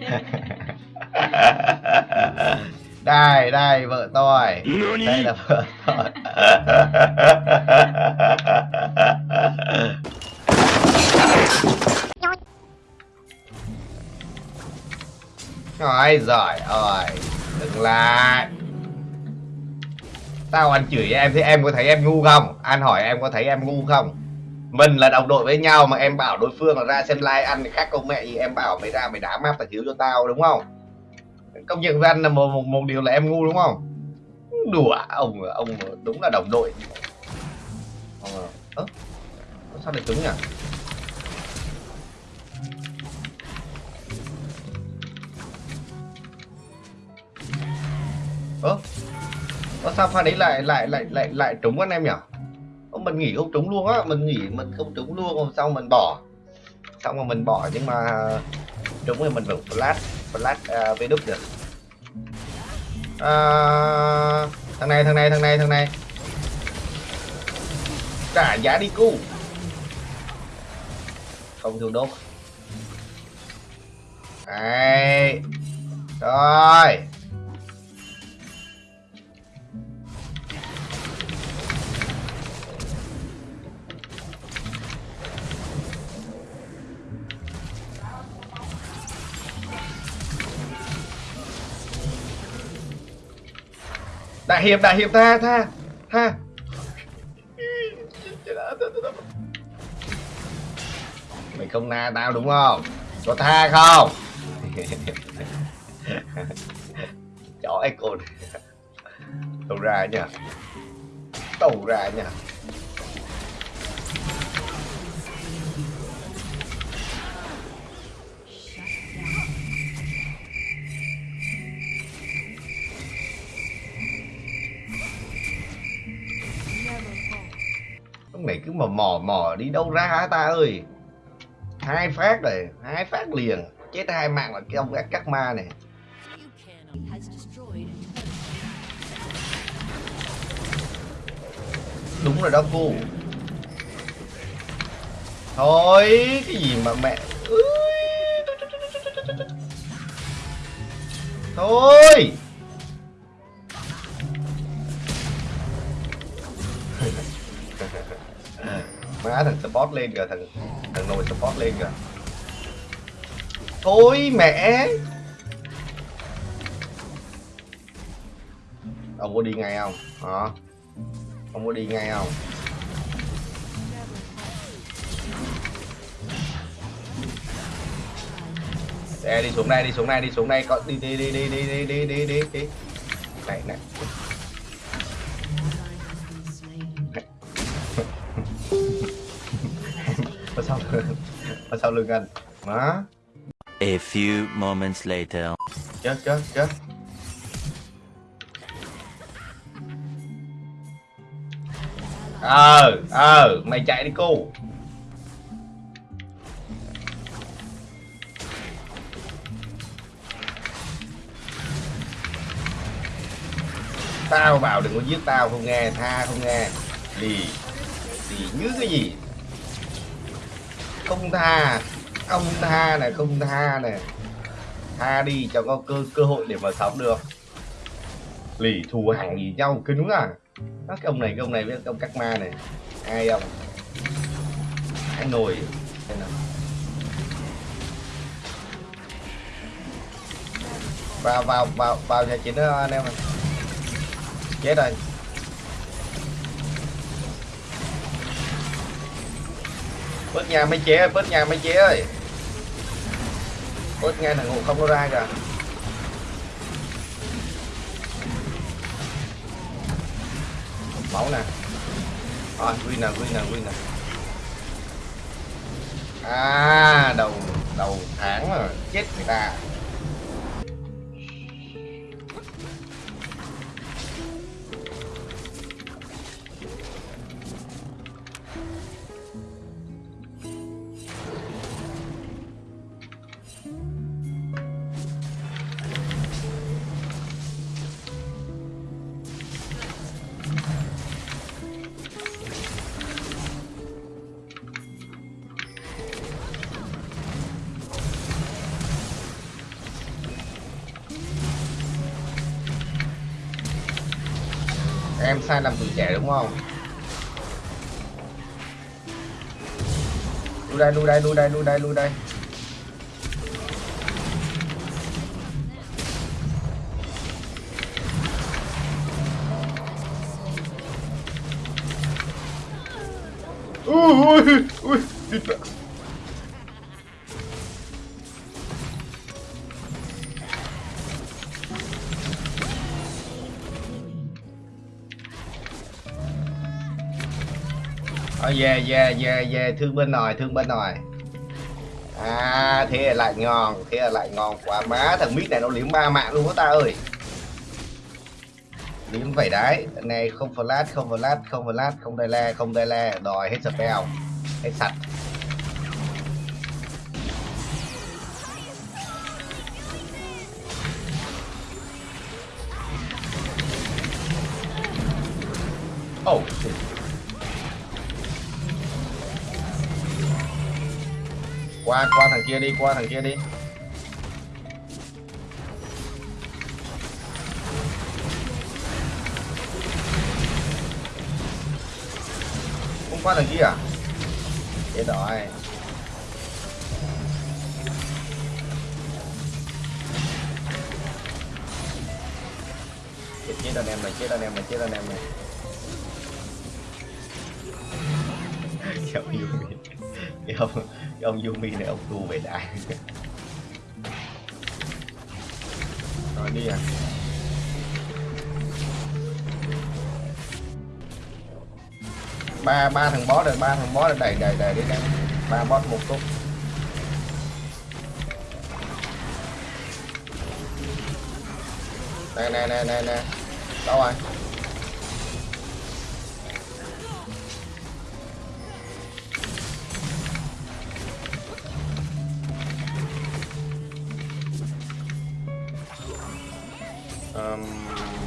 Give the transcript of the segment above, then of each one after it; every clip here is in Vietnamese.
đây đây vợ tôi đây là vợ tôi Ôi giỏi ơi Đừng lại Tao anh chửi em thế em có thấy em ngu không? Anh hỏi em có thấy em ngu không? Mình là đồng đội với nhau mà em bảo đối phương là ra xem live ăn thì khác công mẹ gì em bảo mày ra mày đá map tài thiếu cho tao đúng không? Công nhận với anh là một, một, một điều là em ngu đúng không? Đùa ông ông đúng là đồng đội. Ờ, à, sao lại cứng nhỉ? ơ sao pha đấy lại lại lại lại lại trúng anh em nhỉ mình nghỉ không trúng luôn á mình nghỉ mình không trúng luôn rồi xong mình bỏ. Xong rồi mình bỏ nhưng mà ờ, trúng thì mình vẫn flash flash uh, với đúc được. À, thằng này thằng này thằng này thằng này. Trả giá đi cu. Không thiếu đốt. Đấy. Rồi. Đại hiệp đại hiệp, tha tha tha. Mày không na tao đúng không? Có tha không? Chó icon tàu ra nha tàu ra nha lúc này cứ mà mò mò đi đâu ra hả ta ơi? Hai phát rồi, hai phát liền. Chết hai mạng là cái ông gác cắt ma này. Đúng rồi đó, cô. Thôi, cái gì mà mẹ Ui. thôi. Má, thằng support lên kìa, thằng thằng nồi support lên kìa. Thôi mẹ! Ông có đi ngay không? Hả? Ông có đi ngay không? Xe đi xuống đây, đi xuống đây, đi xuống đây. Có đi đi đi đi đi đi đi đi đi đi. Này này. Ở sau lưng anh. Má. A few moments later. chết chết chết. Ờ ờ mày chạy đi cô. Tao bảo đừng có giết tao không nghe tha không nghe. Lì lì như cái gì không tha không tha này không tha này. Tha đi cho có cơ cơ hội để mà sống được. Lì thù hàng gì nhau kinh đúng à. Đó, cái ông này cái ông này với ông cắt ma này. Ai ông? Ai nồi. Nào. vào vào vào vào nhà chính đó anh em chết rồi. Bớt nhà mấy chế ơi, bớt nhà mấy chế ơi. Bớt nghe thằng ngủ không có ra kìa. Máu nè. Rồi, win nè win nè win nè. À đầu đầu tháng rồi, chết người ta. Em sai lầm tuổi trẻ đúng không? Lui đây lui đây lui đây lui đây lui đây. Ui ui ui thịt về về yeah, yeah, yeah, yeah, thương bên nồi thương bên nồi À, thế là lại ngon, thế là lại ngon quá. Má, thằng mít này nó liếm ba mạng luôn đó ta ơi. Liếm vảy đấy, này không flash, không flash, không flash, không đai le, không đai le Đòi hết spell, hết sạch. Qua qua thằng kia đi, qua thằng kia đi. Không qua thằng kia à? Chết rồi. Chết chết anh em này, chết anh em này, chết anh em này. Kéo ông kéo ông cái ông Yumi này, ông tu về đại. Rồi, đi à ba ba thằng boss rồi ba thằng boss rồi đầy đầy đầy đi đây ba boss một túc nè nè nè nè nè. Đâu rồi? Um,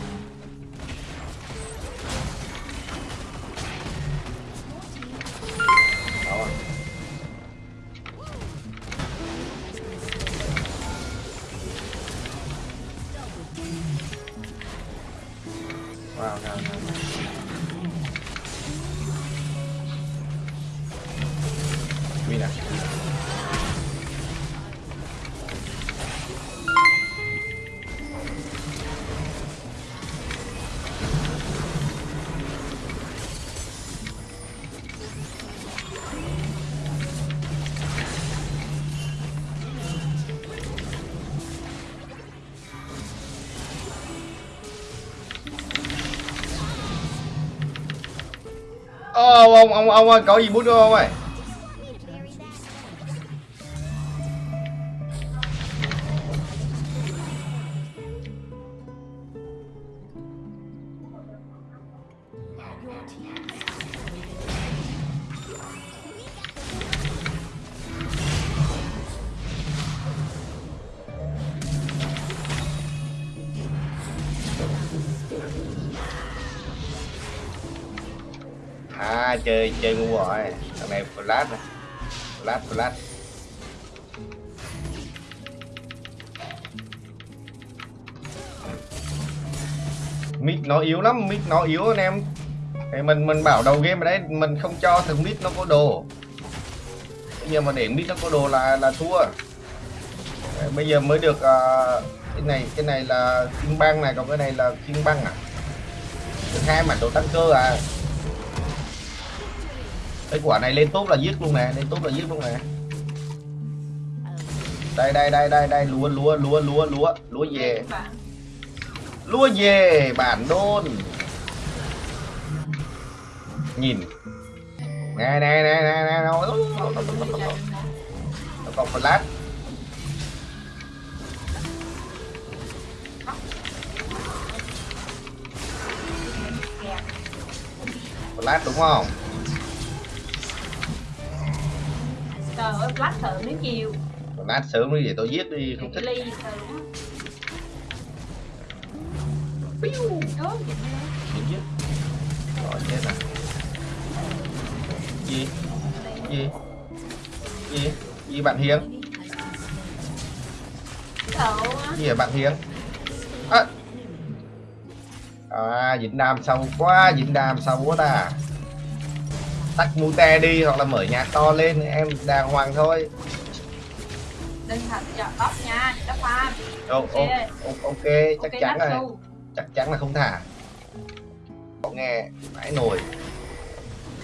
ông ông ông ông ơi, có gì bút không ông ơi? À chơi chơi ngu rồi. Thằng này flash này. Flash flash. mic nó yếu lắm, mic nó yếu anh em. Thì mình mình bảo đầu game ở đấy mình không cho thằng mic nó có đồ. Bây giờ mà để mic nó có đồ là là thua. Đấy, Bây giờ mới được uh, cái này cái này là kim băng này còn cái này là kim băng à. Được hai mặt đồ tăng cơ à. Cái quả này lên tốt là giết luôn nè, lên tốt là giết luôn nè. Đây đây đây đây đây lúa lúa lúa lúa lúa lúa về. Lúa về bản đôn. Nhìn. Nè nè nè nè nè nó còn flash. Flash đúng không? rồi lát thử chiều nhiều. Lát sớm đi để tôi giết đi không thích. ly rồi chết à gì? Gì? Gì? Gì bạn hiến? Gì ở bạn hiến? À, à dính đàm sâu quá Việt Nam sâu quá ta tắt mute đi hoặc là mở nhạc to lên em đàng hoàng thôi. Đừng thành chọn tóc nha Ô, ô, Ok. ok chắc ok chắn rồi. su chắc chắn là không thả. Có nghe mãi nồi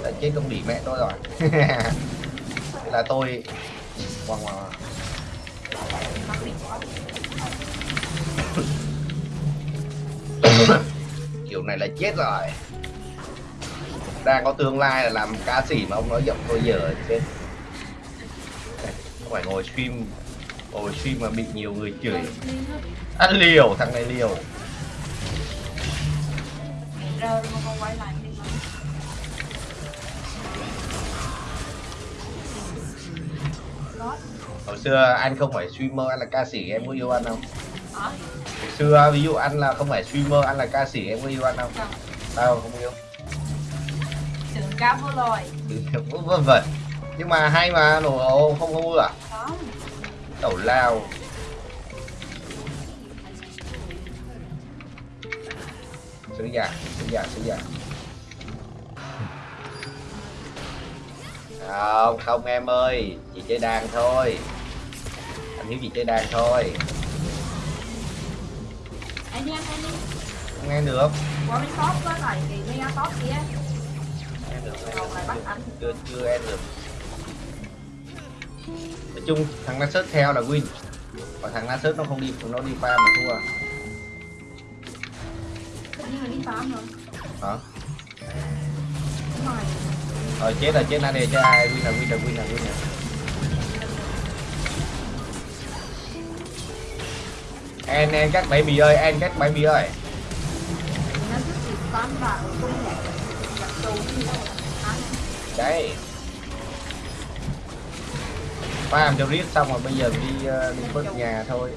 đã chết công đỉ mẹ tôi rồi. Là tôi. Hoàng hoàng kiểu này là chết rồi đang có tương lai là làm ca sĩ mà ông nói giọng tôi dở Đây, không phải ngồi stream ngồi stream mà bị nhiều người chửi. Ăn liều thằng này liều. Mà quay lại hồi xưa anh không phải streamer anh là ca sĩ em có yêu anh không? Hồi xưa ví dụ anh là không phải streamer anh là ca sĩ em có yêu anh không. Tao không yêu cá vô loài vân vân nhưng mà hay mà nổ ồ, không không ưa à? Đó tẩu lao. Sứ giả sứ giả sứ giả không không em ơi. Chị chơi đàn thôi. Anh hiếu chị chơi đàn thôi. Anh đi anh đi không nghe được. Qua bên top có lại kỳ mega top kia chưa chưa em được. Nói chung thằng Nasus theo là win. Còn thằng Nasus nó không đi nó đi farm mà thua. Nhiên là đi farm rồi. Hả? Rồi. Chết rồi chết nãy cho ai win là win là win là win là en en các baby ơi en các baby ơi. Nó thích thì farm vào cũng nhẹ cái tù làm cho riết xong rồi bây giờ đi ờ, đi vớt nhà thôi.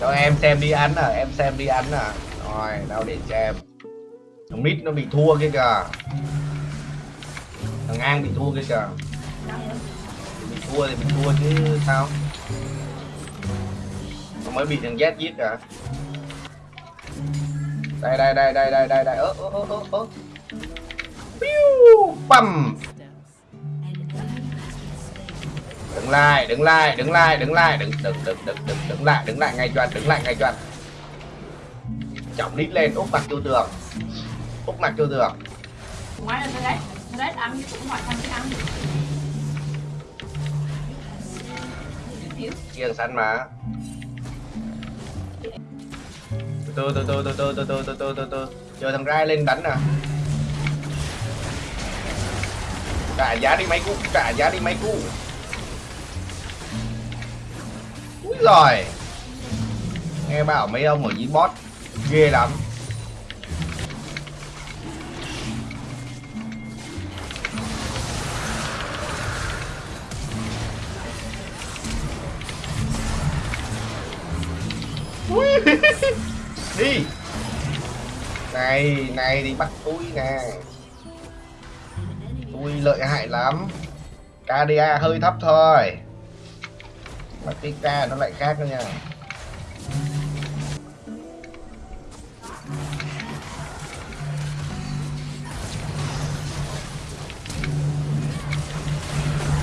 Cho em xem đi ăn à em xem đi ăn à. Rồi đâu để cho em. Thằng mít nó bị thua kia kìa. Thằng an bị thua kia kìa. Bị thua thì bị thua chứ sao? Nó mới bị thằng Z giết à đây đây đây đây đây đây đây. Ớ ớ ớ ớ Piu, bầm. Đứng lại đứng lại đứng lại đứng lại. Đứng đứng đứng đứng đứng đứng lại đứng lại ngay choan đứng lại ngay choan. Trọng đít lên úp mặt vô tường. Úp mặt vô tường. Ngoài là đấy đấy ăn cũng hỏi thằng cái ăn. Hiểu. kiêng sẵn mà. Từ từ từ từ từ từ từ từ từ từ từ. Chờ thằng rai lên đánh nè trả giá đi mấy cú, trả giá đi mấy cú. Úi rồi nghe bảo mấy ông ở dưới bot ghê lắm. Ui. đi. Này này đi bắt tôi nè tôi lợi hại lắm. KDA hơi thấp thôi. Mà cái nó lại khác nữa nha.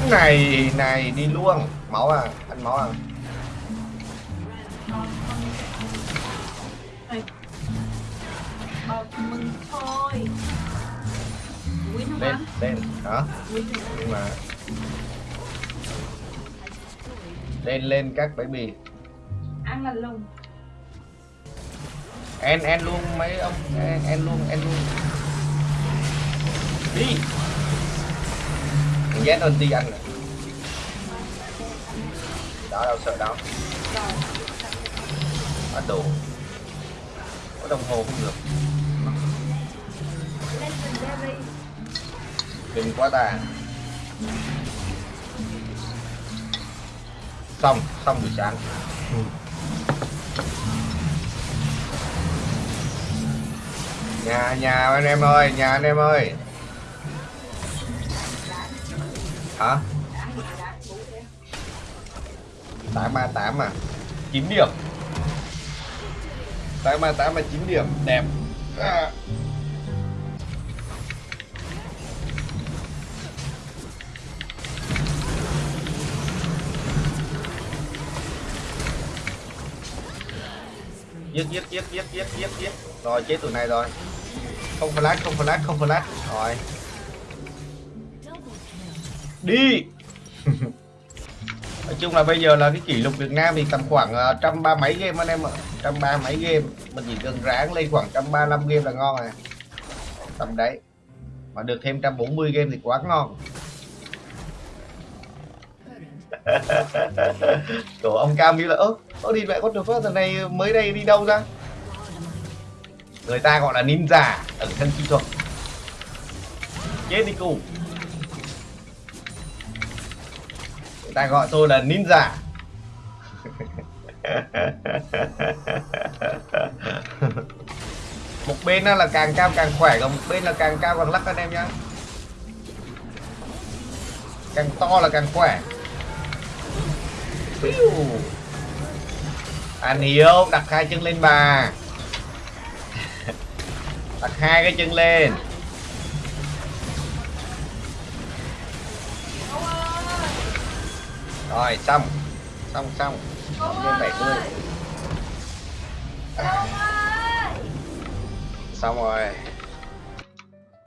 Này này, đi luôn. Máu à ăn máu à. Thôi. Ăn không ăn nhưng mà lên lên các baby Ăn là lùng. En en luôn mấy ông en, en luôn en luôn. Đi. Thằng Z ulti anh này. Đó đâu sợ đâu. Bắt đồ. Có đồng hồ không được Kinh quá ta xong xong buổi sáng. Nhà nhà anh em ơi nhà anh em ơi. Hả? Tám ba tám à? Chín điểm. Tám ba tám là chín điểm. Đẹp. À. giết giết giết giết giết giết giết. Rồi, chết tụi này rồi. Không flash không flash không flash. Rồi. Đi. Nói chung là bây giờ là cái kỷ lục Việt Nam thì tầm khoảng à, trăm ba mấy game anh em ạ. Trăm ba mấy game. Mình chỉ cần ráng lên khoảng trăm ba năm game là ngon rồi. Tầm đấy. Mà được thêm 140 game thì quá ngon. Đồ ông Cam như là ơ ơ đi mẹ con được phớt thằng này mới đây đi đâu ra? Người ta gọi là ninja ẩn thân kỹ thuật. Chết đi cụ người ta gọi tôi là ninja. Một bên là càng cao càng khỏe còn một bên là càng cao càng lắc anh em nhá. Càng to là càng khỏe. Phiu. Anh hiếu đặt hai chân lên bà đặt hai cái chân lên. Rồi xong. Xong xong. Lên bảy mươi. xong rồi